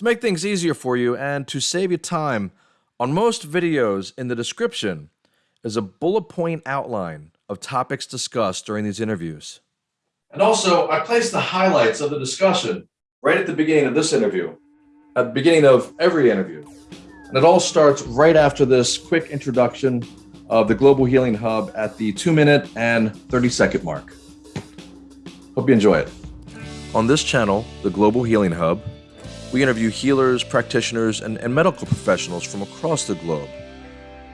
To make things easier for you and to save you time, on most videos in the description is a bullet point outline of topics discussed during these interviews. And also, I place the highlights of the discussion right at the beginning of this interview, at the beginning of every interview. And it all starts right after this quick introduction of the Global Healing Hub at the two minute and 30 second mark. Hope you enjoy it. On this channel, the Global Healing Hub, we interview healers, practitioners, and, and medical professionals from across the globe,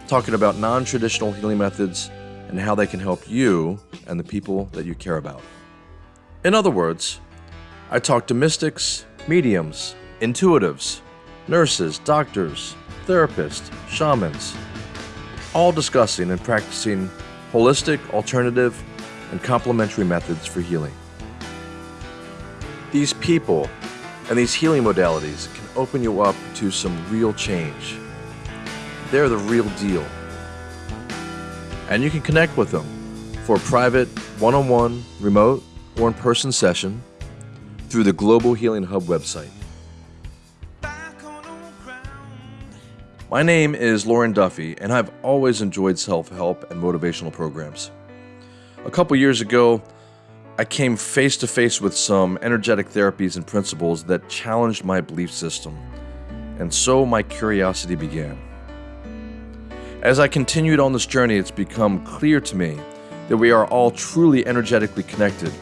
talking about non traditional healing methods and how they can help you and the people that you care about. In other words, I talk to mystics, mediums, intuitives, nurses, doctors, therapists, shamans, all discussing and practicing holistic, alternative, and complementary methods for healing. These people and these healing modalities can open you up to some real change. They're the real deal. And you can connect with them for a private, one on one, remote, or in person session through the Global Healing Hub website. My name is Lauren Duffy, and I've always enjoyed self help and motivational programs. A couple years ago, I came face to face with some energetic therapies and principles that challenged my belief system, and so my curiosity began. As I continued on this journey, it's become clear to me that we are all truly energetically connected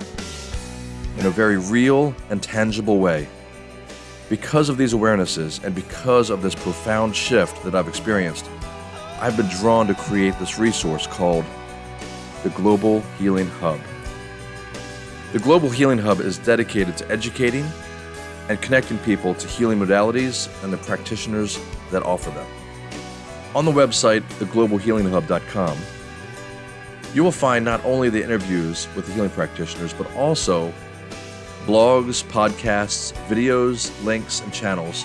in a very real and tangible way. Because of these awarenesses and because of this profound shift that I've experienced, I've been drawn to create this resource called the Global Healing Hub. The Global Healing Hub is dedicated to educating and connecting people to healing modalities and the practitioners that offer them. On the website, theglobalhealinghub.com, you will find not only the interviews with the healing practitioners, but also blogs, podcasts, videos, links, and channels,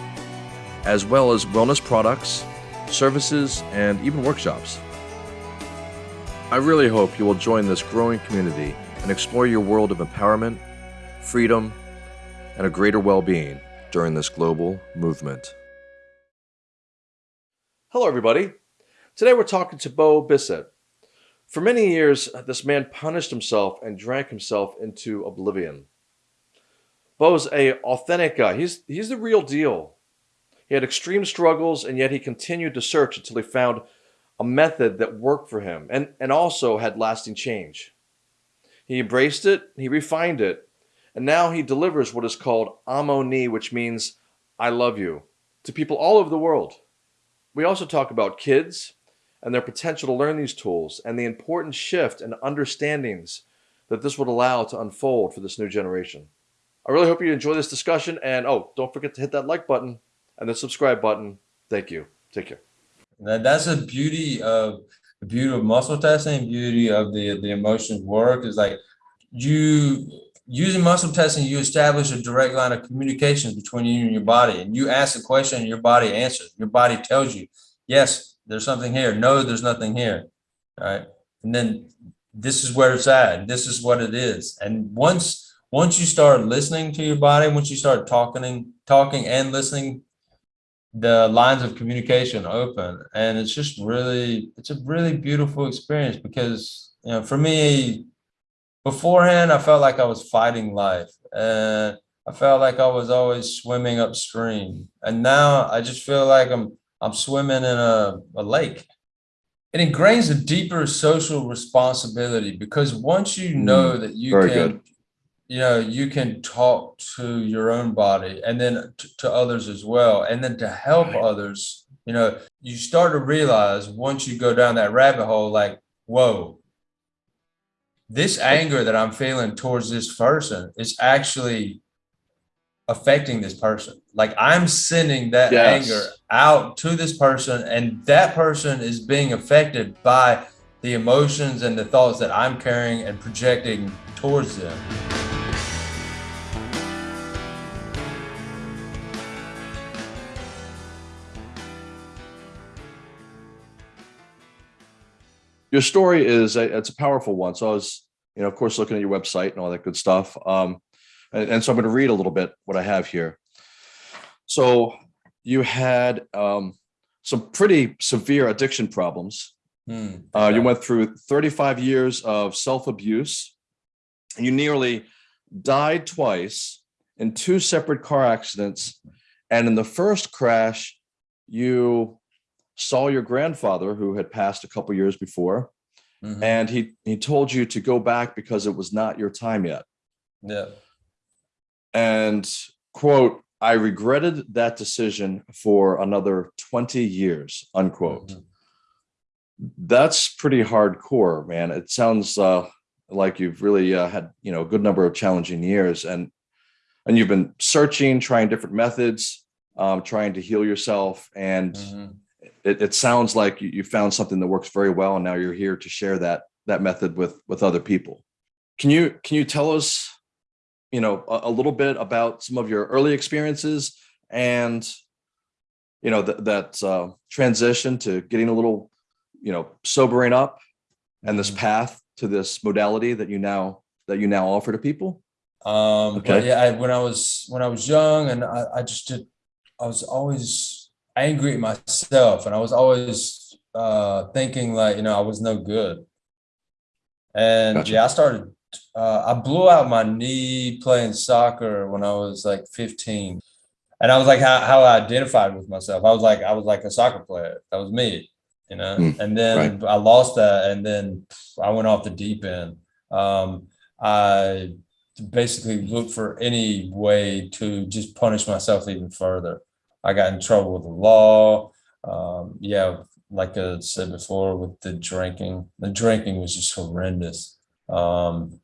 as well as wellness products, services, and even workshops. I really hope you will join this growing community and explore your world of empowerment, freedom, and a greater well being during this global movement. Hello, everybody. Today we're talking to Bo Bissett. For many years, this man punished himself and drank himself into oblivion. Bo's a authentic guy. He's he's the real deal. He had extreme struggles, and yet he continued to search until he found a method that worked for him and, and also had lasting change. He embraced it, he refined it, and now he delivers what is called Amo Ni, which means I love you, to people all over the world. We also talk about kids and their potential to learn these tools and the important shift and understandings that this would allow to unfold for this new generation. I really hope you enjoy this discussion. And oh, don't forget to hit that like button and the subscribe button. Thank you. Take care. That's a beauty of the beauty of muscle testing, beauty of the the emotions work is like you using muscle testing, you establish a direct line of communication between you and your body. And you ask a question and your body answers. Your body tells you, yes, there's something here. No, there's nothing here. Right. And then this is where it's at. This is what it is. And once once you start listening to your body, once you start talking, talking and listening, the lines of communication open, and it's just really, it's a really beautiful experience because you know, for me, beforehand, I felt like I was fighting life, and I felt like I was always swimming upstream, and now I just feel like I'm I'm swimming in a, a lake. It ingrains a deeper social responsibility because once you know mm, that you can good you know you can talk to your own body and then to others as well and then to help right. others you know you start to realize once you go down that rabbit hole like whoa this anger that i'm feeling towards this person is actually affecting this person like i'm sending that yes. anger out to this person and that person is being affected by the emotions and the thoughts that i'm carrying and projecting towards them your story is a, it's a powerful one. So I was, you know, of course, looking at your website and all that good stuff. Um, and, and so I'm going to read a little bit what I have here. So you had um, some pretty severe addiction problems. Hmm, Uh, you went through 35 years of self abuse. You nearly died twice in two separate car accidents. And in the first crash, you saw your grandfather, who had passed a couple years before, Mhm. and he, he told you to go back because it was not your time yet. Yeah. And quote, I regretted that decision for another 20 years, unquote. Mhm. That's pretty hardcore, man. It sounds uh, like you've really uh, had, you know, a good number of challenging years and and you've been searching, trying different methods, um, trying to heal yourself. And Mhm. It, it sounds like you, you found something that works very well. And now you're here to share that that method with with other people. Can you can you tell us, you know, a, a little bit about some of your early experiences and you know that that uh, transition to getting a little, you know, sobering up and this Mhm. path to this modality that you now that you now offer to people? Um, Okay. yeah, I, when I was when I was young, and I, I just did, I was always angry at myself, and I was always uh, thinking like, you know, I was no good. And Gotcha. yeah, I started. Uh, I blew out my knee playing soccer when I was like 15, and I was like, how how I identified with myself. I was like, I was like a soccer player. That was me, you know. Mm, and then I lost that, and then I went off the deep end. Um, I basically looked for any way to just punish myself even further. I got in trouble with the law. Um, yeah, like I said before, with the drinking. The drinking was just horrendous. Um,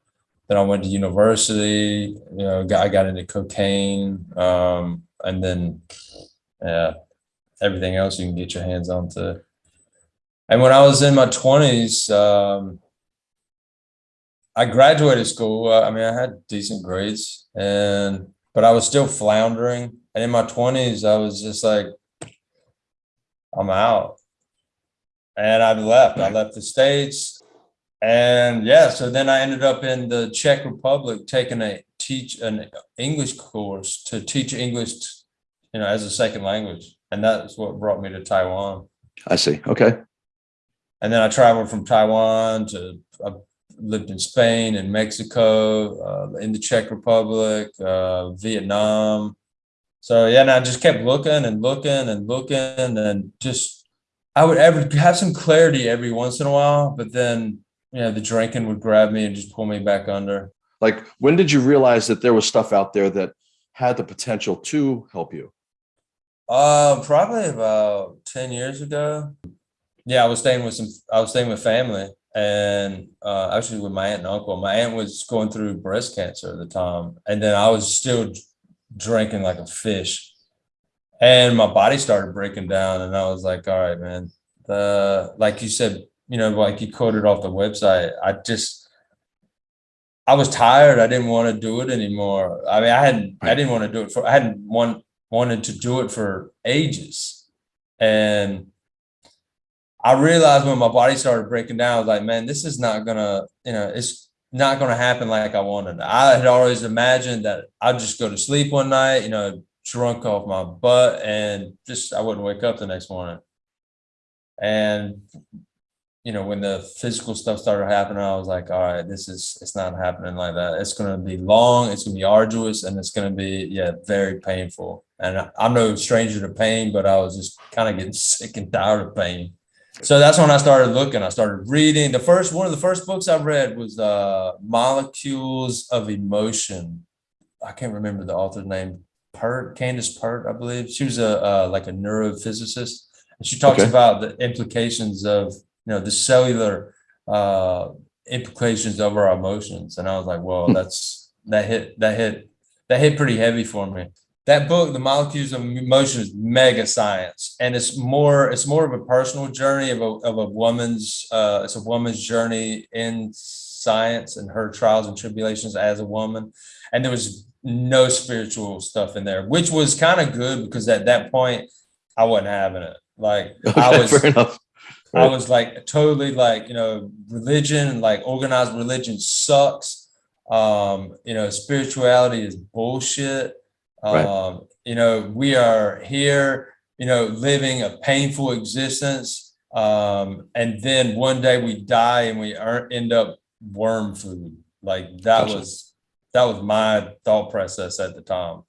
then I went to university. You know, got, I got into cocaine, um, and then yeah, everything else you can get your hands on to. And when I was in my twenties, um, I graduated school. I mean, I had decent grades, and but I was still floundering. And in my twenties, I was just like, I'm out, and I left. I left the states, and yeah. So then I ended up in the Czech Republic taking a teach an English course to teach English, you know, as a second language, and that's what brought me to Taiwan. I see. Okay. And then I traveled from Taiwan to, I lived in Spain and Mexico, uh, in the Czech Republic, uh, Vietnam. So yeah, and I just kept looking and looking and looking and just, I would ever have some clarity every once in a while, but then, you know, the drinking would grab me and just pull me back under. Like, when did you realize that there was stuff out there that had the potential to help you? Uh, probably about 10 years ago. Yeah, I was staying with some, I was staying with family and uh, actually with my aunt and uncle. My aunt was going through breast cancer at the time. And then I was still drinking like a fish. And my body started breaking down. And I was like, all right, man. The, like you said, you know, like you quoted off the website, I just, I was tired. I didn't want to do it anymore. I mean, I hadn't, I didn't want to do it for, I hadn't one, wanted to do it for ages. And I realized when my body started breaking down, I was like, man, this is not gonna, you know, it's not gonna happen like I wanted. I had always imagined that I'd just go to sleep one night, you know, drunk off my butt and just I wouldn't wake up the next morning. And you know, when the physical stuff started happening, I was like, all right, this is it's not happening like that. It's gonna be long, it's gonna be arduous, and it's gonna be, yeah, very painful. And I'm no stranger to pain, but I was just kind of getting sick and tired of pain. So that's when I started looking. I started reading. The first one of the first books I read was uh Molecules of Emotion. I can't remember the author's name. Pert, Candace Pert, I believe. She was a uh, like a neurophysicist. And she talks Okay. about the implications of you know the cellular uh implications of our emotions. And I was like, well, Hmm. that's that hit that hit that hit pretty heavy for me that book the molecules of emotion is mega science and it's more it's more of a personal journey of a, of a woman's uh it's a woman's journey in science and her trials and tribulations as a woman and there was no spiritual stuff in there which was kind of good because at that point i wasn't having it like i was fair enough. I was like totally like, you know, religion, like organized religion sucks. Um, you know, spirituality is bullshit. Right. Um, you know, we are here, you know, living a painful existence. Um, and then one day we die and we are, end up worm food. Like that Gotcha. was, that was my thought process at the time.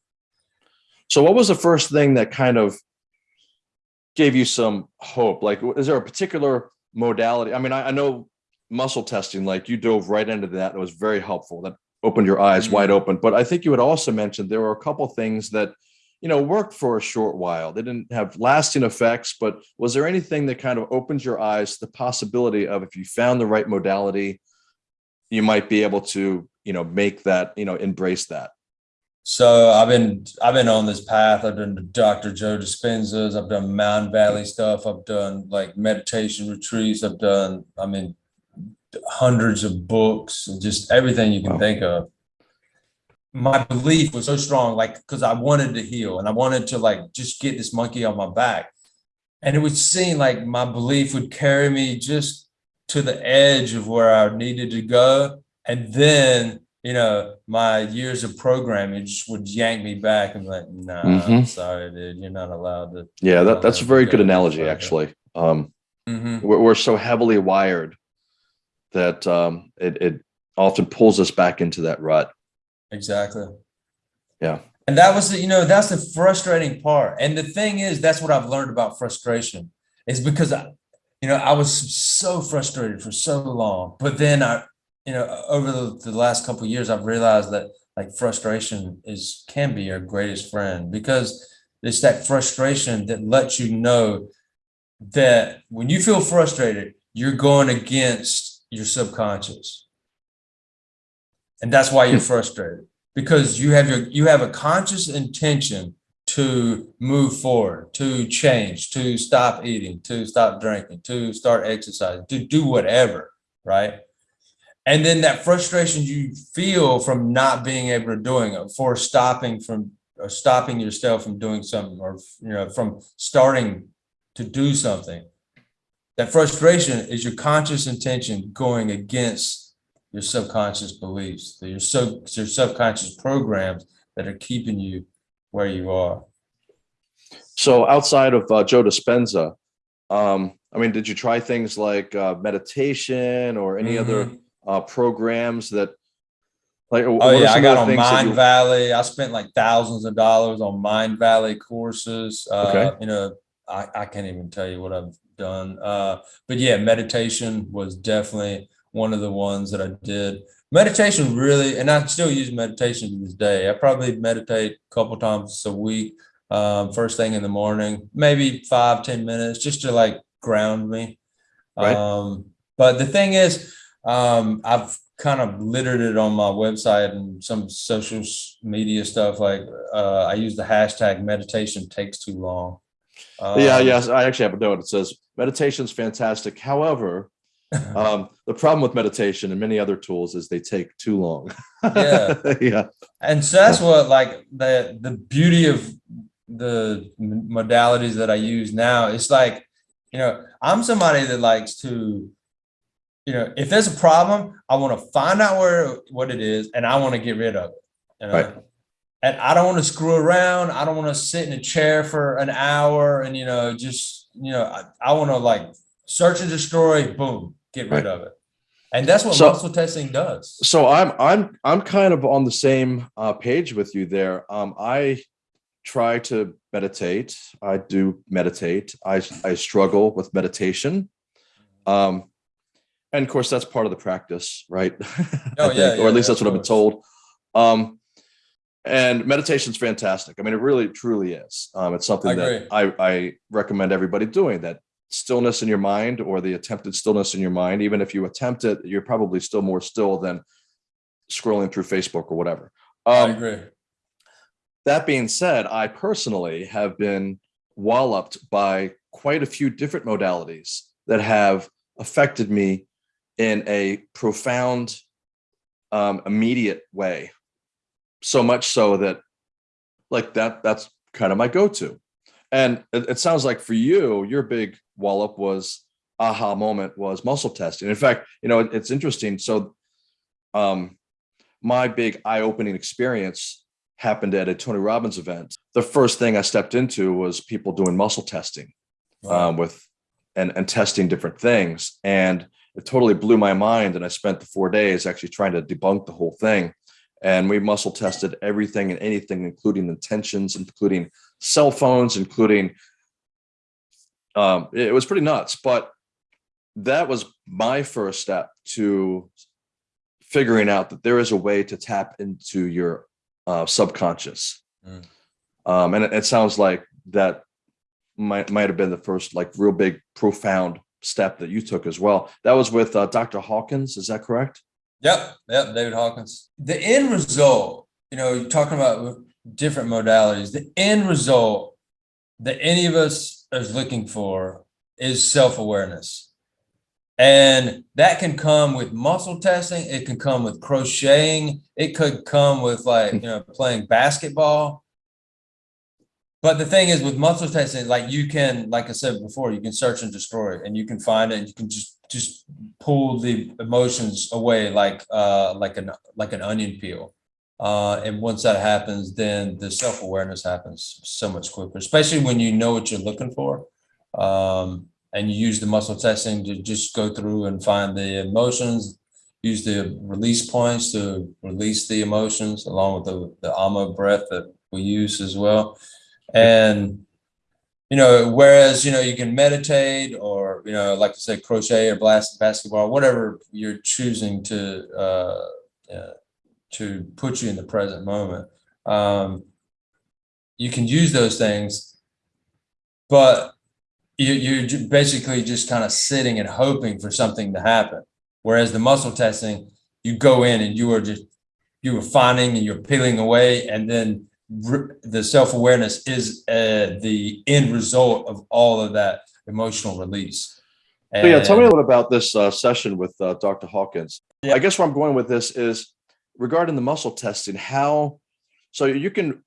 So what was the first thing that kind of gave you some hope? Like, is there a particular modality? I mean, I, I know muscle testing, like you dove right into that. It was very helpful. That opened your eyes mm-hmm. wide open. But I think you had also mentioned there were a couple things that, you know, worked for a short while. They didn't have lasting effects, but was there anything that kind of opened your eyes to the possibility of if you found the right modality, you might be able to, you know, make that, you know, embrace that? So I've been I've been on this path. I've done Dr. Joe Dispenza's. I've done Mountain Valley stuff. I've done like meditation retreats. I've done I mean hundreds of books and just everything you can Wow. think of. My belief was so strong, like because I wanted to heal and I wanted to like just get this monkey off my back. And it would seem like my belief would carry me just to the edge of where I needed to go. And then you know, my years of programming just would yank me back and like, nah, I'm Mhm. sorry, dude, you're not allowed to. Yeah, that, that's a very good analogy, actually. Um, Mhm. we're, we're so heavily wired that um, it, it often pulls us back into that rut. Exactly. Yeah. And that was, the, you know, that's the frustrating part. And the thing is, that's what I've learned about frustration is because I, you know, I was so frustrated for so long, but then I, you know, over the, the last couple of years, I've realized that like frustration is can be your greatest friend because it's that frustration that lets you know that when you feel frustrated, you're going against your subconscious. And that's why you're hmm. frustrated because you have your you have a conscious intention to move forward, to change, to stop eating, to stop drinking, to start exercising, to do whatever, right? And then that frustration you feel from not being able to doing it, for stopping from or stopping yourself from doing something, or you know, from starting to do something. That frustration is your conscious intention going against your subconscious beliefs, your sub your subconscious programs that are keeping you where you are. So outside of uh, Joe Dispenza, um, I mean, did you try things like uh, meditation or any other Mhm. uh, programs that like? Oh yeah, I got on Mind Valley. I spent like thousands of dollars on Mind Valley courses. Uh, Okay. You know, I, I can't even tell you what I've done. Uh, but yeah, meditation was definitely one of the ones that I did. Meditation really, and I still use meditation to this day. I probably meditate a couple times a week. Um, first thing in the morning, maybe five ten minutes, just to like ground me. Right. Um, but the thing is, um, I've kind of littered it on my website and some social media stuff. Like uh, I use the hashtag meditation takes too long. Yeah, Um, yes, I actually have a note. It says meditation's fantastic. However, um, the problem with meditation and many other tools is they take too long. Yeah. yeah, and so that's what like the the beauty of the modalities that I use now. It's like you know I'm somebody that likes to you know if there's a problem, I want to find out where what it is and I want to get rid of it. You know? Right. And I don't want to screw around. I don't want to sit in a chair for an hour and you know just you know I, I want to like search and destroy. Boom, get rid Right. of it. And that's what So- muscle testing does. so I'm I'm I'm kind of on the same uh, page with you there. Um, I try to meditate. I do meditate. I I struggle with meditation. Um, and of course that's part of the practice, right? Oh, yeah, think, or at least yeah, that's what I've been told. Um, and meditation's fantastic. I mean, it really truly is. Um, it's something I that I I recommend everybody doing. That stillness in your mind or the attempted stillness in your mind. Even if you attempt it, you're probably still more still than scrolling through Facebook or whatever. I Um, agree. that being said, I personally have been walloped by quite a few different modalities that have affected me in a profound, um, immediate way. So much so that, like that, that's kind of my go-to. And it, it sounds like for you, your big wallop was aha moment was muscle testing. In fact, you know, it- it's interesting. So, um, my big eye-opening experience happened at a Tony Robbins event. The first thing I stepped into was people doing muscle testing um, with and and testing different things, and it totally blew my mind. And I spent the four days actually trying to debunk the whole thing. And we muscle tested everything and anything, including intentions, including cell phones, including um, it was pretty nuts. But that was my first step to figuring out that there is a way to tap into your uh, subconscious. Mm. Um, and it, it sounds like that might might have been the first like real big profound step that you took as well. That was with uh, Dr. Hawkins. Is that correct? Yep, yep, David Hawkins. The end result, you know, you're talking about different modalities. The end result that any of us is looking for is self-awareness. And that can come with muscle testing, it can come with crocheting, it could come with like, you know, playing basketball. But the thing is with muscle testing, like you can, like I said before, you can search and destroy and you can find it, and you can just just pull the emotions away like uh like an like an onion peel. Uh and once that happens, then the self-awareness happens so much quicker, especially when you know what you're looking for. Um and you use the muscle testing to just go through and find the emotions, use the release points to release the emotions along with the the Amo breath that we use as well. And you know, whereas, you know, you can meditate or, you know, like I said, crochet or blast basketball, whatever you're choosing to, uh, uh, to put you in the present moment. Um, you can use those things, but you, you're basically just kind of sitting and hoping for something to happen. Whereas the muscle testing, you go in and you are just, you are finding and you're peeling away and then the self-awareness is uh, the end result of all of that emotional release. So yeah, tell me a little about this uh, session with uh, Dr. Hawkins. Yeah. I guess where I'm going with this is regarding the muscle testing, how, so you can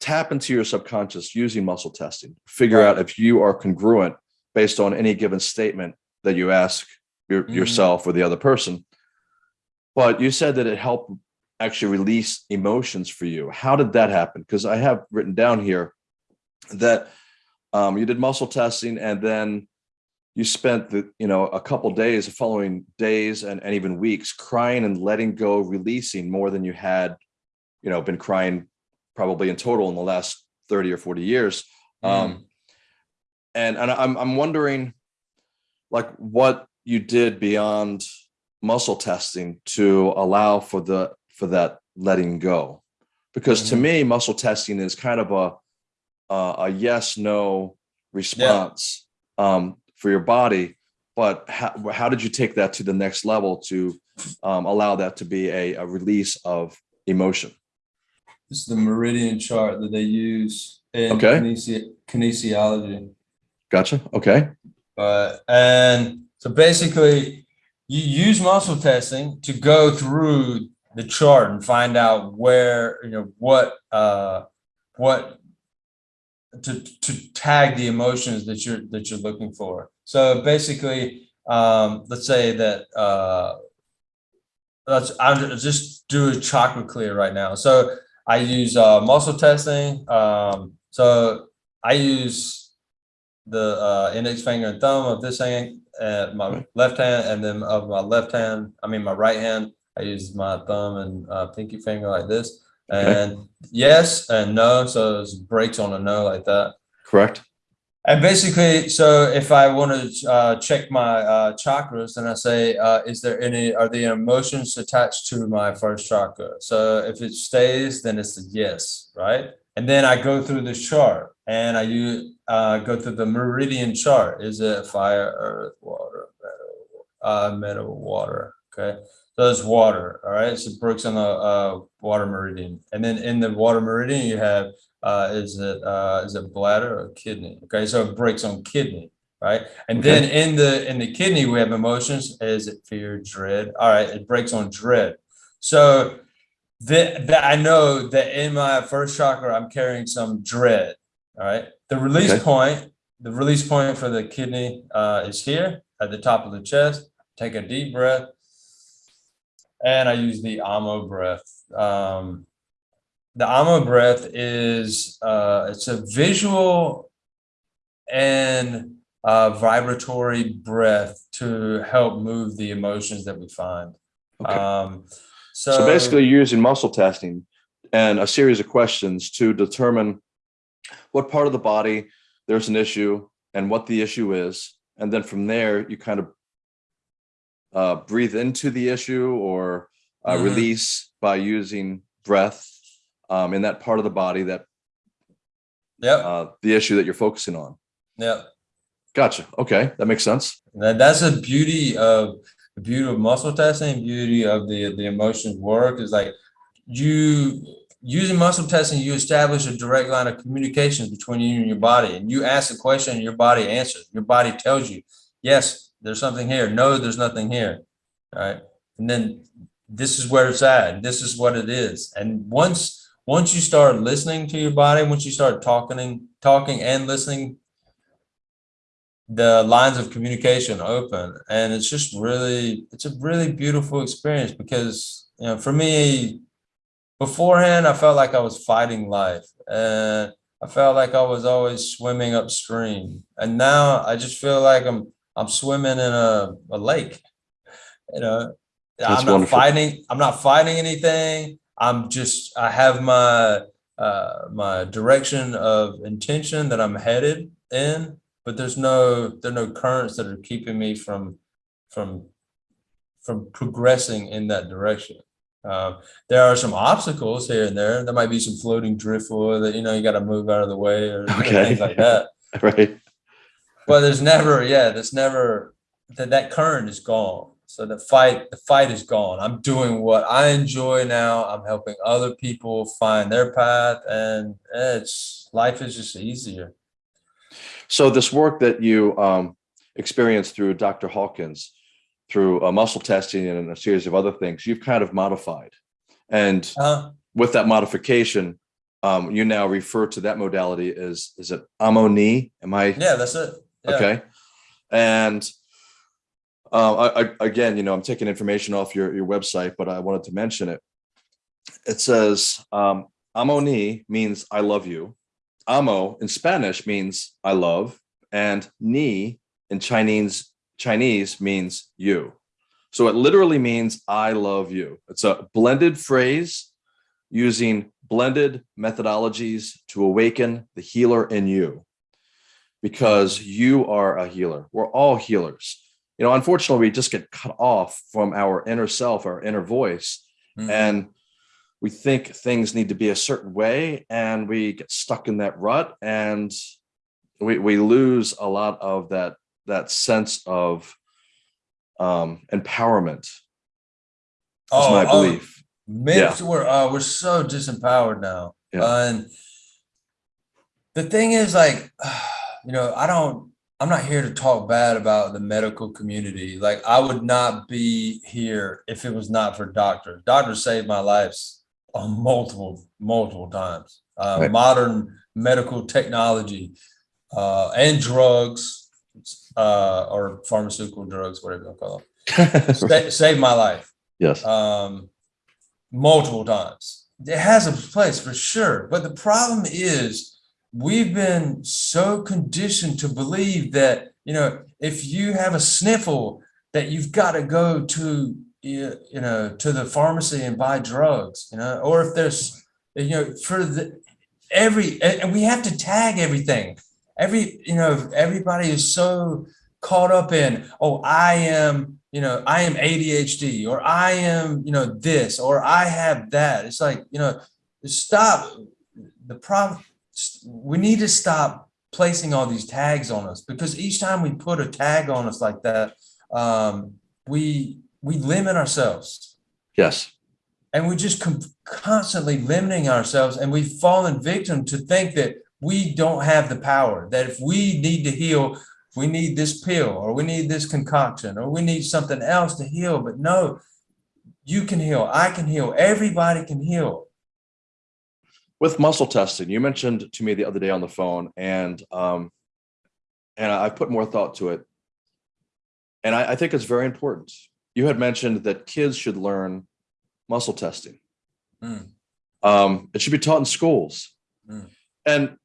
tap into your subconscious using muscle testing, figure Right. out if you are congruent based on any given statement that you ask your, Mhm. yourself or the other person. But you said that it helped actually release emotions for you. How did that happen? Because I have written down here that um, you did muscle testing and then you spent the you know a couple days the following days and, and even weeks crying and letting go releasing more than you had you know been crying probably in total in the last 30 or 40 years um and and i'm i'm wondering like what you did beyond muscle testing to allow for the for that letting go because to Mhm. me muscle testing is kind of a a, a yes no response um for your body but how, how did you take that to the next level to um, allow that to be a, a release of emotion This is the meridian chart that they use in Okay. kinesi- kinesiology. gotcha okay But and so basically, you use muscle testing to go through the chart and find out where you know what uh what to to tag the emotions that you're that you're looking for. So basically, um, let's say that uh, let's I'll just do a chakra clear right now. So I use uh, muscle testing. Um, so I use the uh, index finger and thumb of this hand, uh, my left hand, and then of my left hand, I mean my right hand, I use my thumb and uh, pinky finger like this. Okay. And yes and no, so it's breaks on a no like that. correct And basically, so if I want to uh, check my uh, chakras, then I say, uh, is there any, are the emotions attached to my first chakra? So if it stays, then it's a yes, right? And then I go through the chart and I use, uh, go through the meridian chart. Is it fire, earth, water, metal, uh, metal, water? Okay. So it's water. All right. So it breaks on the uh, water meridian. And then in the water meridian, you have uh, is it uh, is it bladder or kidney? Okay, so it breaks on kidney, right? And Okay. then in the in the kidney we have emotions. Is it fear, dread? All right, it breaks on dread. So that that I know that in my first chakra I'm carrying some dread. All right, the release Okay. point, the release point for the kidney uh, is here at the top of the chest. Take a deep breath, and I use the Amo breath. Um, the Amo breath is uh, it's a visual and uh, vibratory breath to help move the emotions that we find. Okay. Um, so, So basically you're using muscle testing and a series of questions to determine what part of the body there's an issue and what the issue is. And then from there, you kind of uh, breathe into the issue or uh, Mhm. release by using breath um, in that part of the body that yep, uh, the issue that you're focusing on. Yeah. Gotcha. Okay, that makes sense. That, that's the beauty of the beauty of muscle testing, beauty of the the emotions work is like you using muscle testing, you establish a direct line of communication between you and your body. And you ask a question and your body answers. Your body tells you, yes, there's something here. No, there's nothing here. Right. And then this is where it's at. This is what it is. And once once you start listening to your body, once you start talking talking and listening the lines of communication open and it's just really it's a really beautiful experience because you know for me beforehand i felt like i was fighting life and i felt like i was always swimming upstream and now i just feel like i'm i'm swimming in a, a lake you know That's i'm not wonderful. fighting i'm not fighting anything i'm just i have my uh my direction of intention that i'm headed in but there's no there are no currents that are keeping me from from from progressing in that direction. Um, there are some obstacles here and there. There might be some floating driftwood that you know you got to move out of the way or Okay. things like that. Right. But there's never, yeah, there's never that that current is gone. So the fight, the fight is gone. I'm doing what I enjoy now. I'm helping other people find their path, and it's life is just easier. So this work that you um, experienced through Dr. Hawkins, through uh, muscle testing and a series of other things, you've kind of modified. And Uh, with that modification, um, you now refer to that modality as, is it Amoni? Am I? yeah, that's it. Okay. And uh, I, I, again, you know, I'm taking information off your, your website, but I wanted to mention it. It says, um, Amoni means I love you. Amo in Spanish means I love, and ni in Chinese Chinese means you. So it literally means I love you. It's a blended phrase using blended methodologies to awaken the healer in you because you are a healer. We're all healers. You know, unfortunately, we just get cut off from our inner self, our inner voice, Mhm. and we think things need to be a certain way and we get stuck in that rut and we, we lose a lot of that that sense of um empowerment is my oh, belief Myths we're uh, we're so disempowered now. Yeah. Uh, and the thing is, like, you know, I don't. I'm not here to talk bad about the medical community. Like, I would not be here if it was not for doctors. Doctors saved my lives on multiple, multiple times. Uh, Right. Modern medical technology uh, and drugs, uh, or pharmaceutical drugs, whatever you call them, sa- saved my life yes um, multiple times. It has a place for sure. But the problem is we've been so conditioned to believe that, you know, if you have a sniffle, that you've got to go to, you know, to the pharmacy and buy drugs, you know, or if there's, you know, for the, every, and we have to tag everything. Every, you know, everybody is so caught up in, oh, I am, you know, I am ADHD or I am, you know, this or I have that. It's like, you know, stop. The problem, we need to stop placing all these tags on us because each time we put a tag on us like that, um, we we limit ourselves. Yes. And we're just constantly limiting ourselves and we've fallen victim to think that we don't have the power that if we need to heal we need this pill or we need this concoction or we need something else to heal. But no you can heal i can heal everybody can heal with muscle testing you mentioned to me the other day on the phone and um and i put more thought to it and i, I think it's very important you had mentioned that kids should learn muscle testing Mm. Um, it should be taught in schools. Mm. And,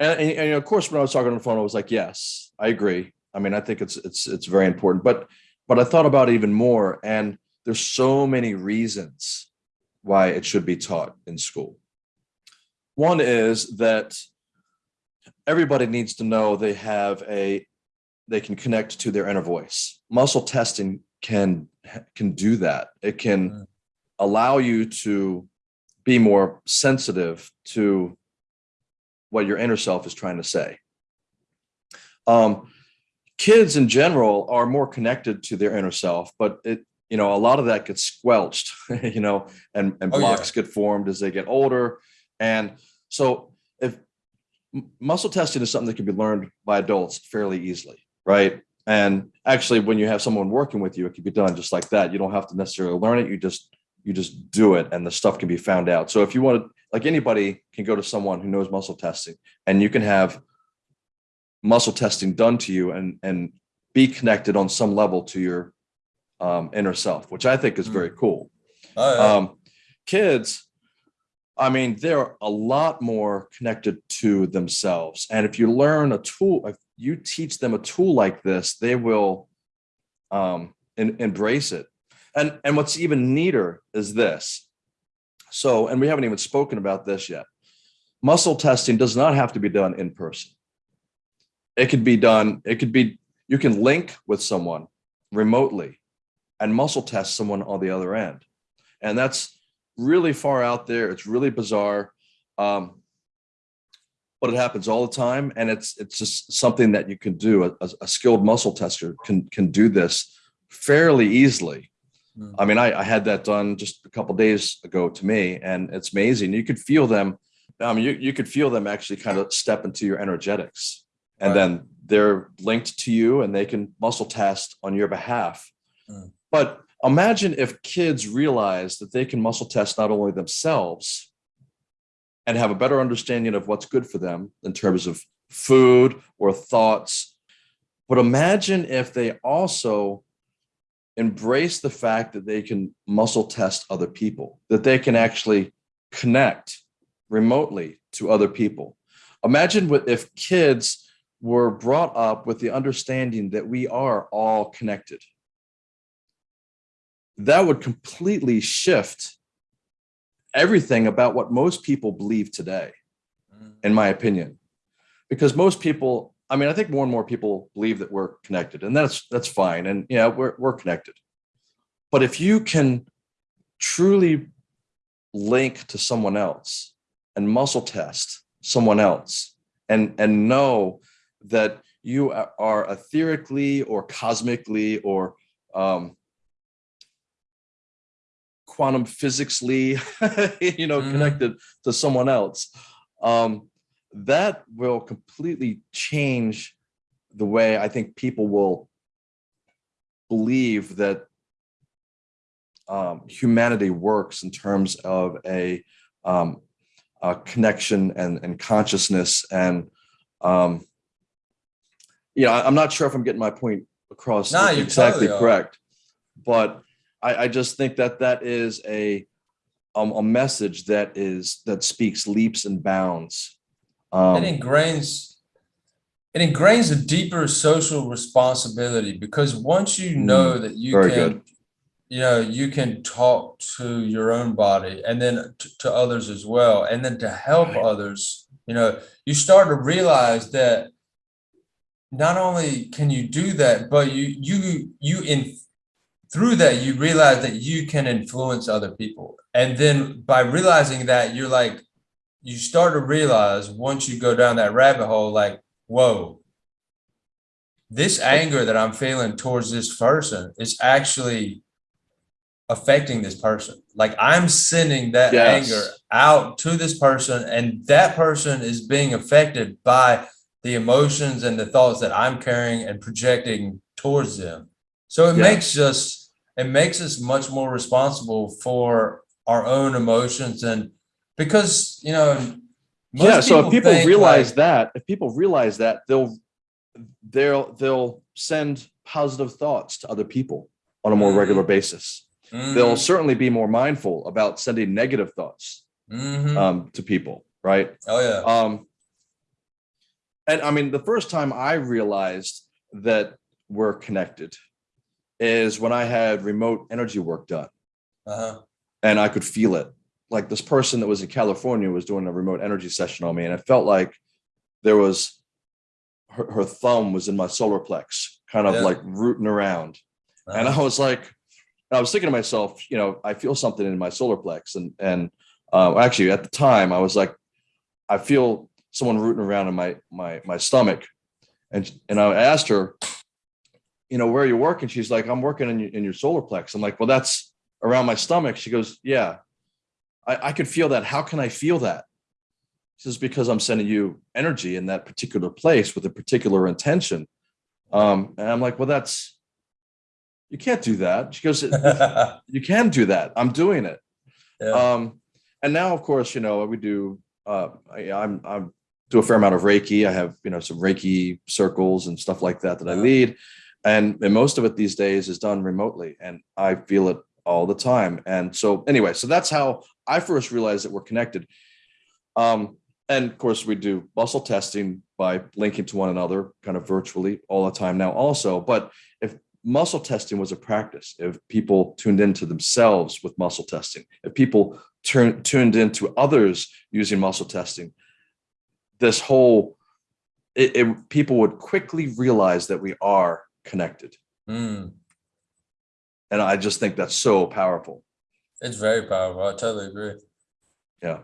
and, and, and of course, when I was talking on the phone, I was like, yes, I agree. I mean, I think it's, it's, it's very important, but, but I thought about it even more and there's so many reasons why it should be taught in school. One is that everybody needs to know they have a, they can connect to their inner voice. Muscle testing can, can do that. It can Mm. allow you to be more sensitive to what your inner self is trying to say. Um, kids in general are more connected to their inner self, but it, you know, a lot of that gets squelched, you know, and, and Oh, yeah. blocks get formed as they get older. And so if muscle testing is something that can be learned by adults fairly easily, right? And actually, when you have someone working with you, it can be done just like that. You don't have to necessarily learn it. You just you just do it, and the stuff can be found out. So if you want to, like anybody can go to someone who knows muscle testing, and you can have muscle testing done to you, and and be connected on some level to your um, inner self, which I think is very cool Oh, yeah. um, kids, I mean, they're a lot more connected to themselves. And if you learn a tool, if you teach them a tool like this, they will um, en- embrace it. And, and what's even neater is this. So, and we haven't even spoken about this yet. Muscle testing does not have to be done in person. It could be done, it could be, you can link with someone remotely and muscle test someone on the other end and that's really far out there. It's really bizarre, um, but it happens all the time, and it's it's just something that you can do. A, a skilled muscle tester can can do this fairly easily. Mm. I mean, I, I had that done just a couple days ago to me, and it's amazing. You could feel them. I mean, you you could feel them actually kind of step into your energetics, and Right. then they're linked to you, and they can muscle test on your behalf. Mm. But imagine if kids realize that they can muscle test not only themselves and have a better understanding of what's good for them in terms of food or thoughts, but imagine if they also embrace the fact that they can muscle test other people, that they can actually connect remotely to other people. Imagine what if kids were brought up with the understanding that we are all connected that would completely shift everything about what most people believe today, in my opinion. Because most people, I mean, I think more and more people believe that we're connected, and that's that's fine. And yeah, we're we're connected. But if you can truly link to someone else and muscle test someone else and and know that you are are etherically or cosmically or um, quantum physicsly, you know, Mhm. connected to someone else, um, that will completely change the way I think people will believe that um, humanity works in terms of a, um, a connection and, and consciousness. And, um, you know, I'm not sure if I'm getting my point across you exactly totally correct, but I, I just think that that is a, um, a message that is, that speaks leaps and bounds. Um, it ingrains it ingrains a deeper social responsibility because once you know that you Mm, can good. you know you can talk to your own body and then to, to others as well and then to help Right. others you know you start to realize that not only can you do that but you you you in through that you realize that you can influence other people and then by realizing that you're like you start to realize once you go down that rabbit hole like whoa this anger that i'm feeling towards this person is actually affecting this person like i'm sending that Yes. anger out to this person and that person is being affected by the emotions and the thoughts that i'm carrying and projecting towards them so it Yeah. makes us it makes us much more responsible for our own emotions and because you know most yeah so if people realize like, that if people realize that they'll they'll they'll send positive thoughts to other people on a more Mhm. regular basis they'll mm, certainly be more mindful about sending negative thoughts Mhm. um, to people, right? Oh, yeah. Um, and I mean, the first time I realized that we're connected is when I had remote energy work done Uh-huh. and I could feel it. Like this person that was in California was doing a remote energy session on me, and it felt like there was her, her thumb was in my solar plex, kind of Yeah. like rooting around. And I was like, I was thinking to myself, you know, I feel something in my solar plex, and and uh, actually at the time I was like, I feel someone rooting around in my my my stomach, and and I asked her, you know, where are you working? She's like, I'm working in your, in your solar plex. I'm like, well, that's around my stomach. She goes, yeah, I, I could feel that. How can I feel that? She says, because I'm sending you energy in that particular place with a particular intention. Um, and I'm like, well, that's you can't do that. She goes, you can do that. I'm doing it. Yeah. Um, and now, of course, you know, we do. Uh, I, I'm I'm do a fair amount of Reiki. I have you know some Reiki circles and stuff like that that I lead, and, and most of it these days is done remotely, and I feel it all the time. And so, anyway, so that's how I first realized that we're connected. Um, and of course, we do muscle testing by linking to one another, kind of virtually all the time now, also. But if muscle testing was a practice, if people tuned into themselves with muscle testing, if people turn, tuned into others using muscle testing, this whole it, it- people would quickly realize that we are connected, Mm, and I just think that's so powerful. it's very powerful. I totally agree. Yeah.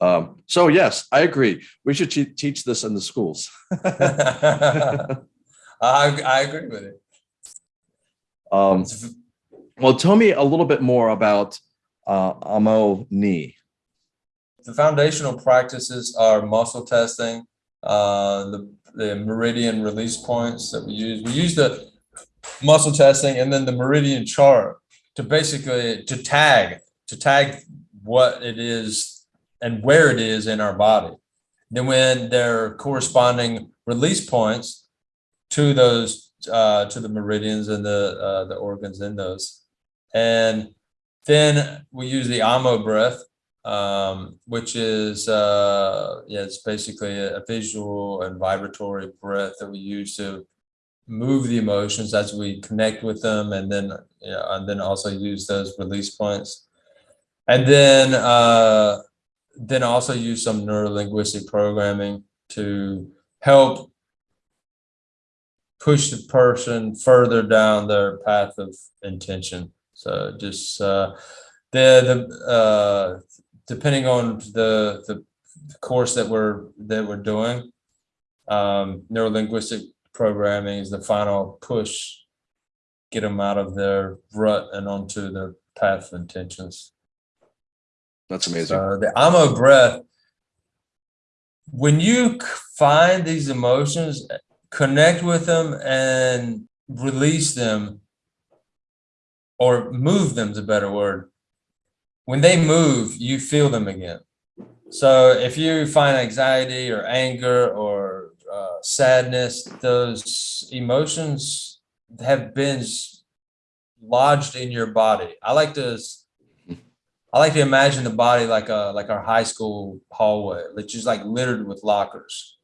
Um, so yes, I agree. We should teach this in the schools. I, I agree with it. um, well, tell me a little bit more about uh, Amo Ni. The foundational practices are muscle testing, uh, the, the meridian release points that we use. We use the muscle testing and then the meridian chart to basically to tag to tag what it is and where it is in our body. Then when there are corresponding release points to those uh, to the meridians and the uh, the organs in those, and then we use the Amo breath um, which is uh, yeah, it's basically a, visual and vibratory breath that we use to move the emotions as we connect with them, and then yeah, and then also use those release points, and then uh, then also use some neurolinguistic programming to help push the person further down their path of intention. So just uh, the the uh, depending on the the course that we're that we're doing, um, neurolinguistic programming is the final push, get them out of their rut and onto their path of intentions. That's amazing. So the Amo breath, when you find these emotions, connect with them and release them or move them is a better word. When they move, you feel them again. So if you find anxiety or anger or uh, sadness, those emotions have been lodged in your body. I like to I like to imagine the body like a like our high school hallway, which is like littered with lockers.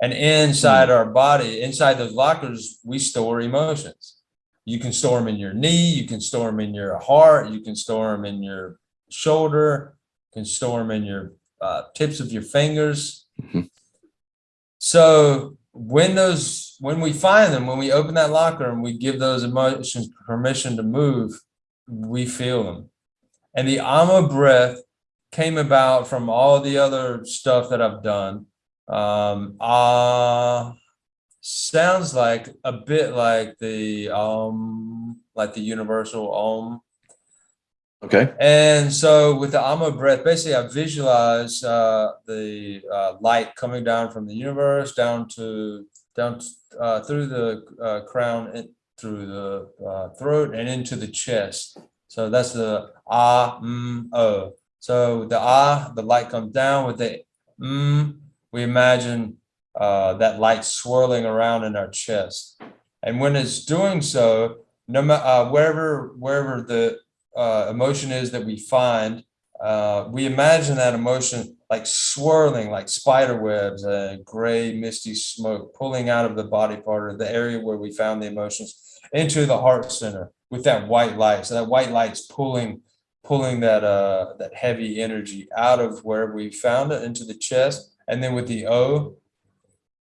And inside our body, inside those lockers, we store emotions. You can store them in your knee, you can store them in your heart, you can store them in your shoulder, you can store them in your uh, tips of your fingers. Mhm. So when those when we find them, when we open that locker and we give those emotions permission to move, we feel them. And the Amo breath came about from all the other stuff that I've done. Um, ah sounds like a bit like the um, like the universal om. Okay. And so with the Amo breath, basically I visualize uh, the uh, light coming down from the universe down to down uh, through the uh, crown and through the uh, throat and into the chest. So that's the ah mm oh. So the ah, the light comes down with the mm. We imagine uh, that light swirling around in our chest, and when it's doing so, no matter wherever wherever the uh, emotion is that we find, uh, we imagine that emotion like swirling like spider webs and gray misty smoke pulling out of the body part or the area where we found the emotions into the heart center with that white light. So that white light's pulling pulling that uh that heavy energy out of where we found it into the chest. And then with the O,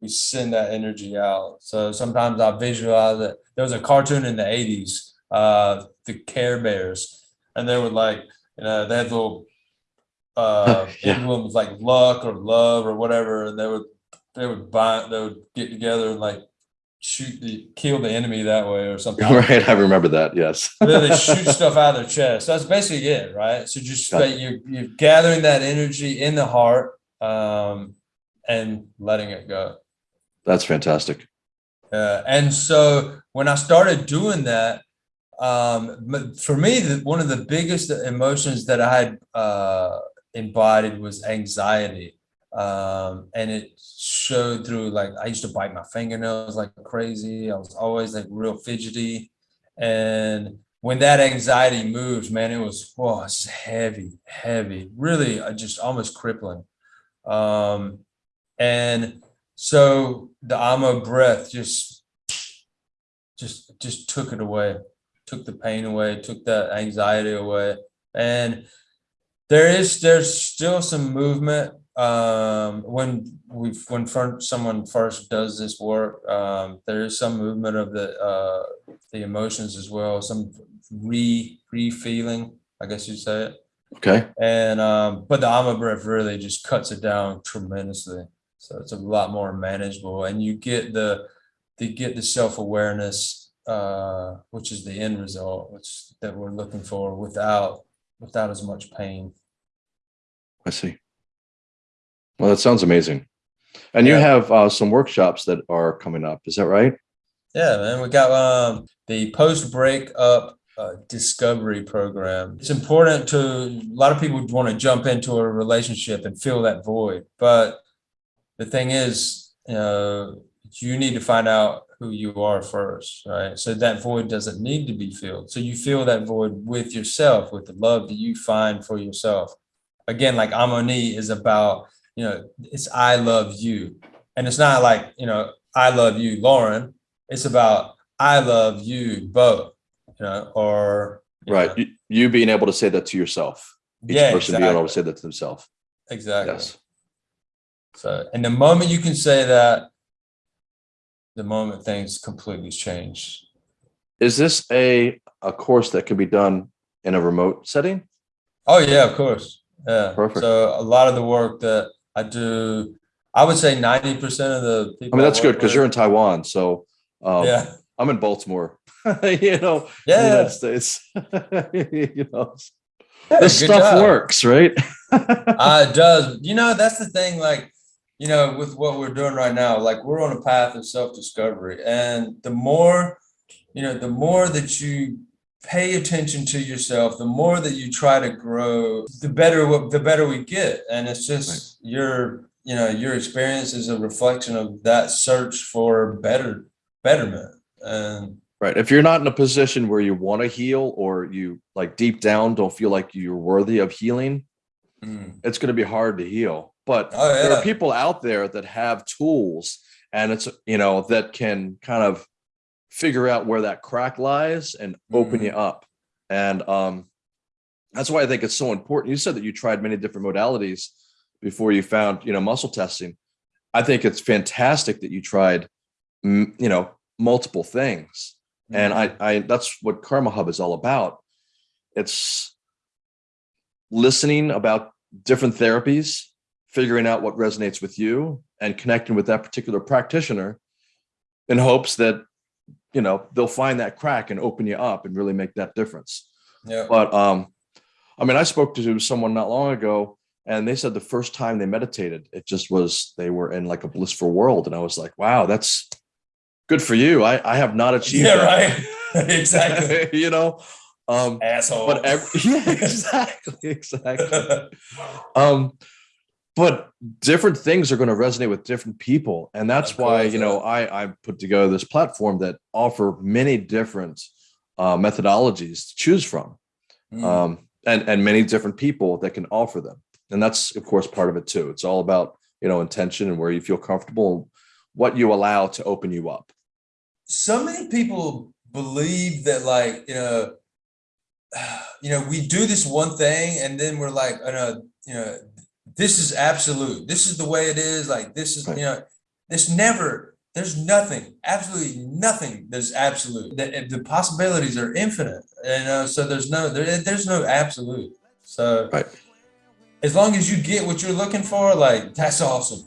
we send that energy out. So sometimes I visualize it. There was a cartoon in the 80s, uh, the Care Bears, and they would like, you know, they had little uh Yeah. emblems like luck or love or whatever, and they would they would bind they would get together and like shoot the kill the enemy that way or something. Right. I remember that. Yes. then they shoot stuff out of their chest. That's basically it, right? So just that you're you're gathering that energy in the heart um, and letting it go. That's fantastic. Uh, and so when I started doing that, um, for me, the, one of the biggest emotions that I had uh, embodied was anxiety. Um, and it showed through like I used to bite my fingernails like crazy. I was always like real fidgety. And when that anxiety moves, man, it was whoa, it's heavy, heavy, really uh, just almost crippling. Um, and so the Amo breath just just just took it away, took the pain away, took that anxiety away. And there is there's still some movement um when we when fir- someone first does this work um there is some movement of the uh the emotions as well some re re feeling i guess you'd say it Okay. and um, but the Amo breath really just cuts it down tremendously. So it's a lot more manageable, and you get the you get the self awareness, uh, which is the end result, which that we're looking for without without as much pain. I see. Well, that sounds amazing. And you have uh, some workshops that are coming up. Is that right? Yeah, man, we got um, the post breakup uh, discovery program. It's important to a lot of people want to jump into a relationship and fill that void, but the thing is, you know, you need to find out who you are first, right? So that void doesn't need to be filled. So you fill that void with yourself, with the love that you find for yourself. Again, like Amoni is about, you know, it's I love you. And it's not like, you know, I love you, Lauren. It's about I love you both, you know, or you Right. know, You, you being able to say that to yourself. Each yeah, person being able to say that to themselves. exactly. Yes. So, and the moment you can say that, the moment things completely change. Is this a a course that can be done in a remote setting? Oh yeah, of course. Yeah. Perfect. So a lot of the work that I do, I would say ninety percent of the people. I mean, that's good because you're in Taiwan. So um, Yeah. I'm in Baltimore. you know, Yeah. United States. you know, Yeah, this stuff job. works, right? Uh, it does. You know, that's the thing. Like, you know, with what we're doing right now, like we're on a path of self-discovery, and the more, you know, the more that you pay attention to yourself, the more that you try to grow, the better the better we get. And it's just your, you know, your experience is a reflection of that search for better betterment. And Right. If you're not in a position where you want to heal or you like deep down don't feel like you're worthy of healing, mm, it's going to be hard to heal. But oh there are people out there that have tools and it's, you know, that can kind of figure out where that crack lies and open Mhm. you up. And um, that's why I think it's so important. You said that you tried many different modalities before you found, you know, muscle testing. I think it's fantastic that you tried, mm, you know, multiple things and I, I that's what karma hub is all about it's listening about different therapies figuring out what resonates with you and connecting with that particular practitioner in hopes that you know they'll find that crack and open you up and really make that difference. Yeah, but um i mean i spoke to someone not long ago and they said the first time they meditated it just was they were in like a blissful world and i was like wow that's good for you. I i have not achieved yeah, that. right, exactly. you know? Um Asshole. but every, yeah exactly exactly. Um but different things are going to resonate with different people. And that's why you know i i put together this platform that offer many different uh, methodologies to choose from Mm. um and and many different people that can offer them. And that's of course part of it too. It's all about you know intention and where you feel comfortable and what you allow to open you up. So many people believe that like you know you know we do this one thing and then we're like you know you know this is absolute. This is the way it is. Like this is Right. you know there's never there's nothing absolutely nothing that's absolute. The, the possibilities are infinite you know so there's no there, there's no absolute. So Right. as long as you get what you're looking for like that's awesome